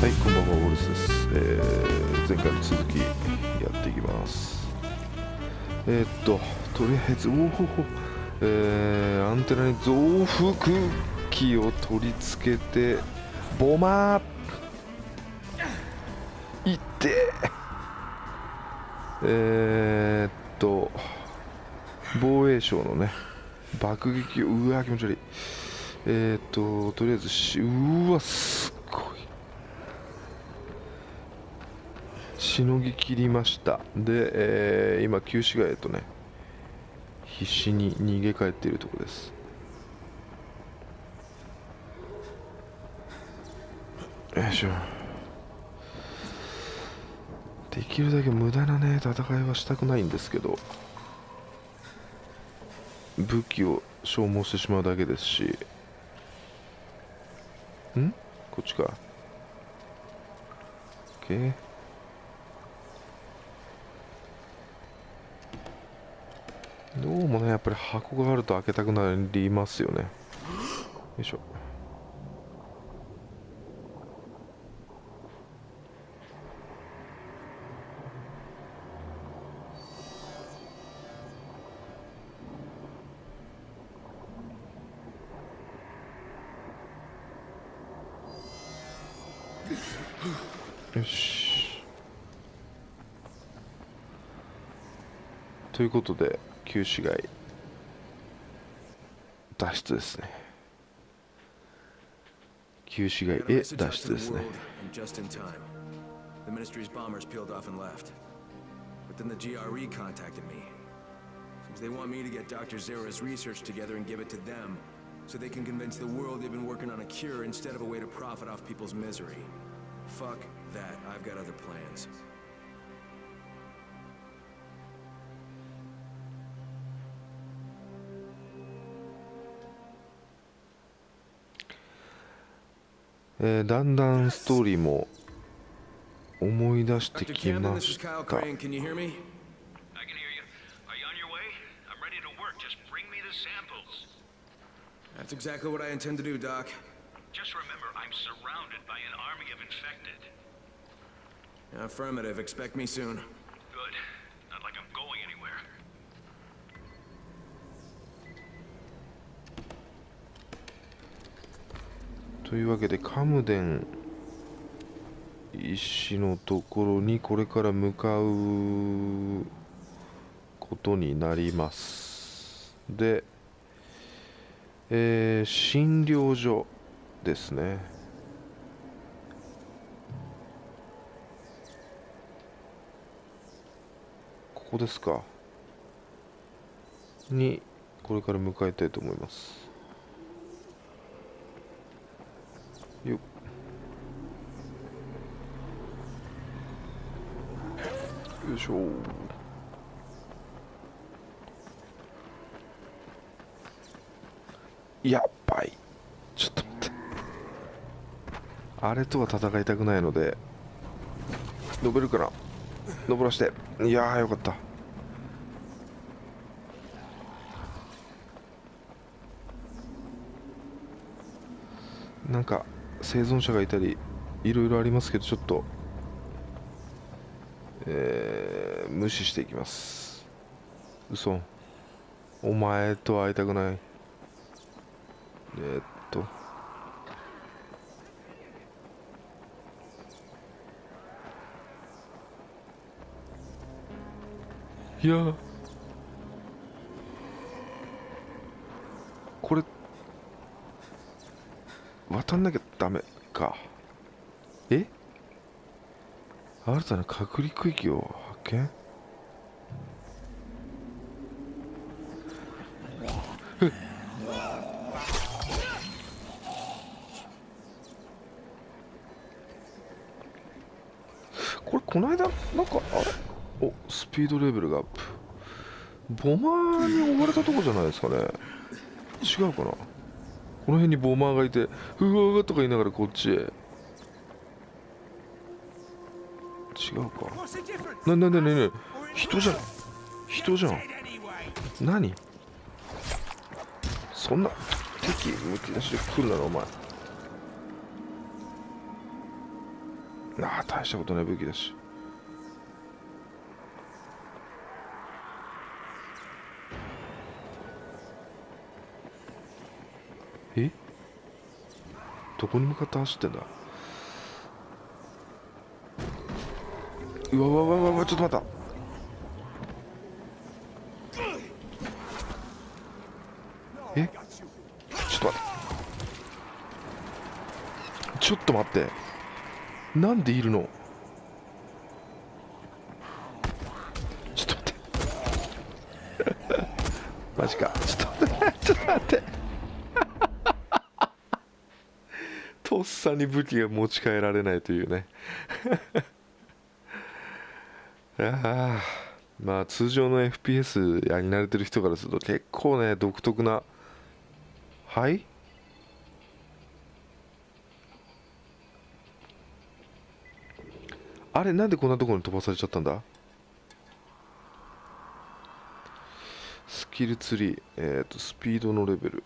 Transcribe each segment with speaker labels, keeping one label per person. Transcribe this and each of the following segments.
Speaker 1: はい、こんばんは、ウォルスです。えー前回の続きやっていきます。えーっと、とりあえず、おお、えーアンテナに増幅器を取り付けて、ボマーいってえーっと、防衛省のね、爆撃を、うわ、気持ち悪い。えーっと、とりあえずし、うわ、すごい。しのぎ切りました。で、えー今旧市街へとね必死に逃げ帰っているところです。よいしょ。できるだけ無駄なね戦いはしたくないんですけど武器を消耗してしまうだけですしん？こっちか。OK どうもねやっぱり箱があると開けたくなりますよね。よいしょ。よし。ということで旧市街脱出ですね旧市街
Speaker 2: Got a
Speaker 1: へ
Speaker 2: message
Speaker 1: 脱
Speaker 2: out
Speaker 1: 出
Speaker 2: to
Speaker 1: です
Speaker 2: the
Speaker 1: ね
Speaker 2: world, and just in time. The ministry's bombers peeled off and left. But then the GRE contacted me. Seems they want me to get Dr. Zera's research together and give it to them, so they can convince the world they've been working on a cure instead of a way to profit off people's misery. Fuck that. I've got other plans.
Speaker 1: えーだんだんストーリーも思い出してきました
Speaker 2: That's exactly what I intend to do, Doc.
Speaker 3: Just remember, I'm surrounded by an army of infected.
Speaker 2: Affirmative. Expect me soon.
Speaker 3: Good.
Speaker 1: というわけでカムデン石のところにこれから向かうことになります。で、えー診療所ですね。ここですか？にこれから向かいたいと思います。よいしょ。やっばい。ちょっと待って。あれとは戦いたくないので登るかな登らして。いやーよかった。なんか生存者がいたりいろいろありますけどちょっと、えー無視していきます。嘘。お前と会いたくない。えーっと。いや。これ。渡んなきゃダメか。新たな隔離区域を発見？これこの間なんかあれ？おスピードレベルがアップ。ボマーに追われたとこじゃないですかね。違うかな？この辺にボマーがいてうわーとか言いながらこっちへ。違うか。ななななな人じゃん。人じゃん。何？そんな敵むき出しで来るならお前。ああ大したことない武器だし。え？どこに向かって走ってんだ？うわわわわちょっと待った。え？ちょっと待って。ちょっと待って。なんでいるの？ちょっと待って。マジか。ちょっと待って。ちょっと待って。とっさに武器が持ち帰られないというね。ああまあ通常の FPS やり慣れてる人からすると結構ね独特なはい？あれなんでこんなところに飛ばされちゃったんだ？スキルツリー。えっ、とスピードのレベル。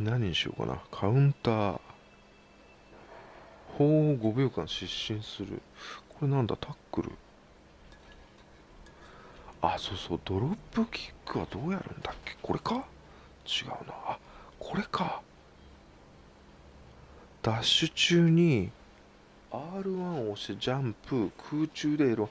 Speaker 1: 何にしようかな。カウンター。ほう5秒間失神する。これなんだ？タックル。あそうそう。ドロップキックはどうやるんだっけ？これか？違うな。あこれか。ダッシュ中に R1 を押してジャンプ空中で L1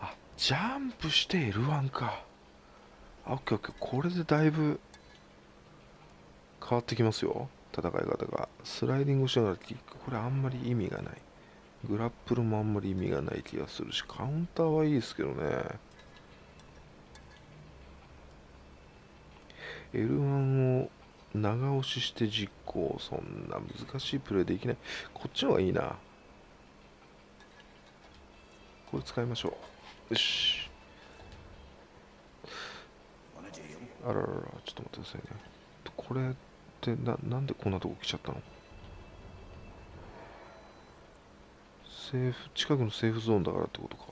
Speaker 1: あジャンプして L1 か。あオッケーオッケー。これでだいぶ変わってきますよ。戦い方がスライディングしながらキックこれあんまり意味がない。グラップルもあんまり意味がない気がするしカウンターはいいですけどね。L1 を長押しして実行そんな難しいプレイできない。こっちの方がいいな。これ使いましょう。よし。あらららちょっと待ってくださいね。これってななんでこんなとこ来ちゃったの？セーフ近くのセーフゾーンだからってことか、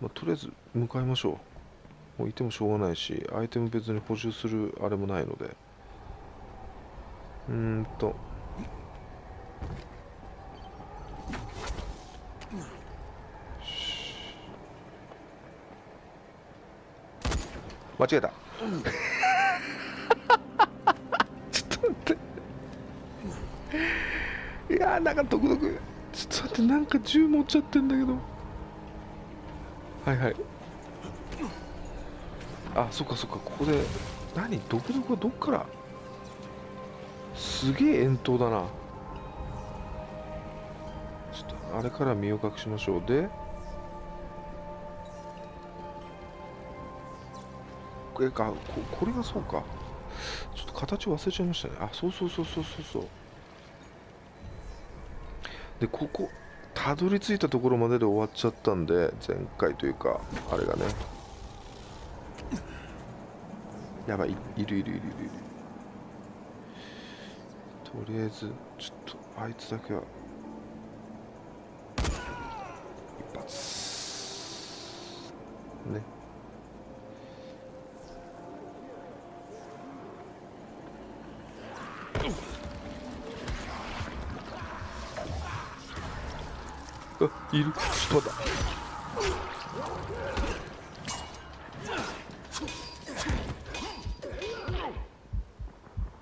Speaker 1: まあ、とりあえず向かいましょう。もういてもしょうがないしアイテム別に補充するあれもないので。うーんと。間違えた。って。いやーなんか独特。ちょっと待ってなんか銃持っちゃってんだけど。はいはい。あそっかそっかここで。何？独特はどっから？すげえ遠投だな。ちょっとあれから身を隠しましょう。で。これかここれがそうか。形忘れちゃいましたね。あそうそうそうそうそうそう。でここたどり着いたところまでで終わっちゃったんで前回というかあれがね。やばいいるいるいるいるいる。とりあえずちょっとあいつだけは。一発。ね。あいる。ちょっと待った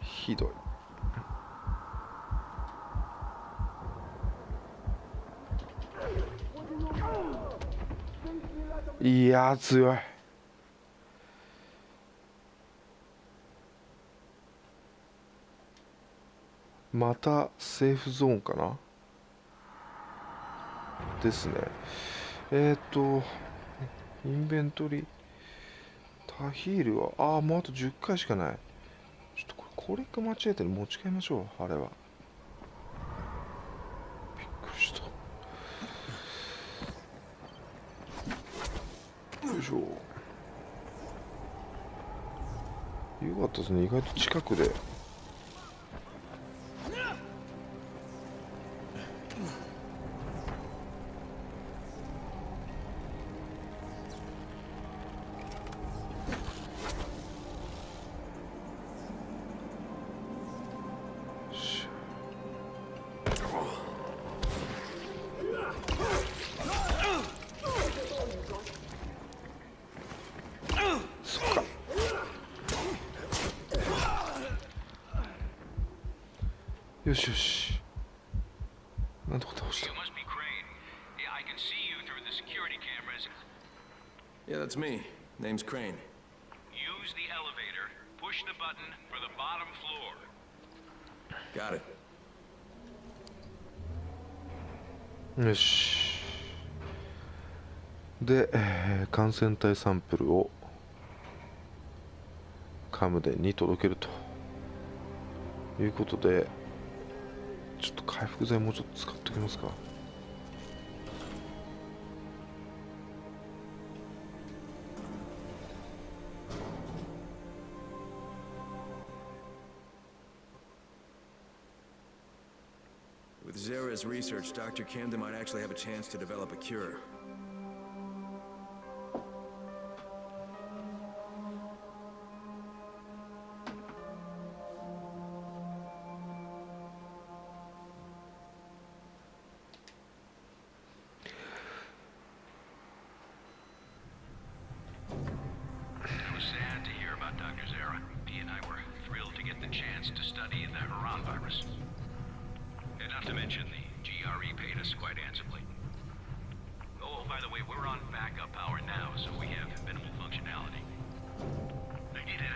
Speaker 1: ひどい。いやー強い。またセーフゾーンかな？ですね。えっ、ー、とインベントリー？タヒールは？ああもうあと10回しかない。ちょっとこれこれか間違えてる。持ち帰りましょう。あれは。びっくりした。よいしょ。よかったですね。意外と近くで。しよしなんとか倒した.
Speaker 3: Yeah,
Speaker 2: that's me. Name's Crane.
Speaker 3: Use the elevator. Push the button for the bottom floor.
Speaker 2: Got it.
Speaker 1: よしで、えー感染体サンプルをカムデンに届けるということでちょっと回復剤もうちょっと使っておきますか
Speaker 2: With Zera's research, Dr. Camden might actually have a chance to develop a cure.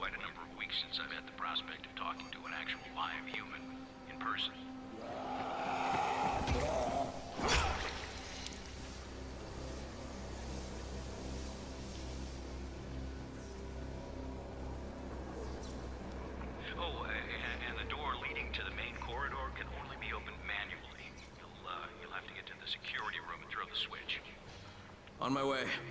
Speaker 3: quite a number of weeks since I've had the prospect of talking to an actual live human in person. Oh, and, the door leading to the main corridor can only be opened manually. Uh, you'll have to get to the security room and throw the switch.
Speaker 2: On my way.
Speaker 1: –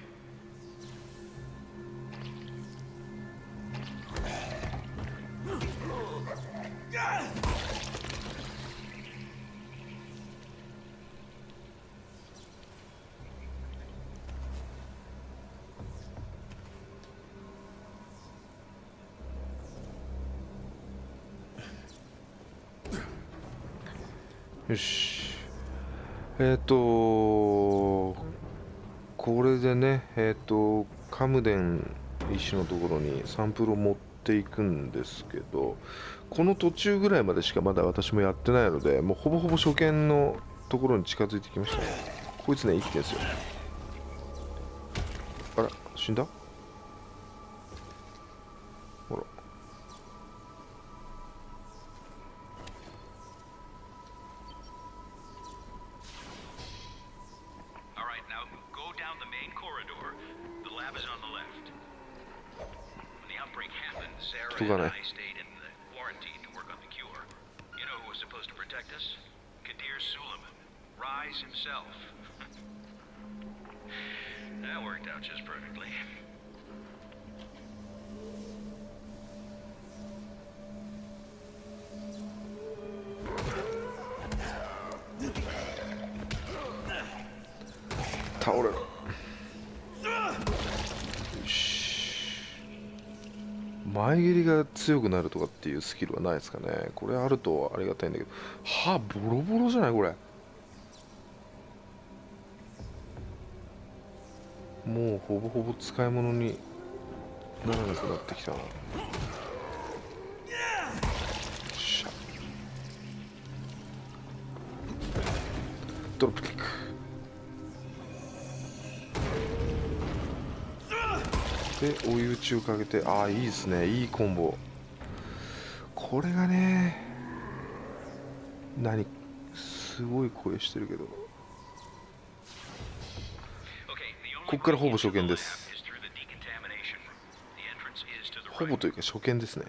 Speaker 1: よし。えっ、とこれでねえっ、とカムデン医師のところにサンプルを持っていくんですけどこの途中ぐらいまでしかまだ私もやってないのでもうほぼほぼ初見のところに近づいてきました。ねこいつね生きてるんですよ。あら死んだ？
Speaker 3: Main corridor. The lab is on the left. When the outbreak happened, Sarah and? I stayed in the quarantine to work on the cure. You know who was supposed to protect us? Kadir Suleiman. Rise himself. that worked out just perfectly.
Speaker 1: 倒前蹴りが強くなるとかっていうスキルはないですかね。これあるとありがたいんだけど。歯ボロボロじゃないこれ。もうほぼほぼ使い物にならなくなってきたな。よっしゃ。ドロップキック。で追い打ちをかけてああいいですね。いいコンボ。これがね何すごい声してるけど。ここからほぼ初見です。ほぼというか初見ですね。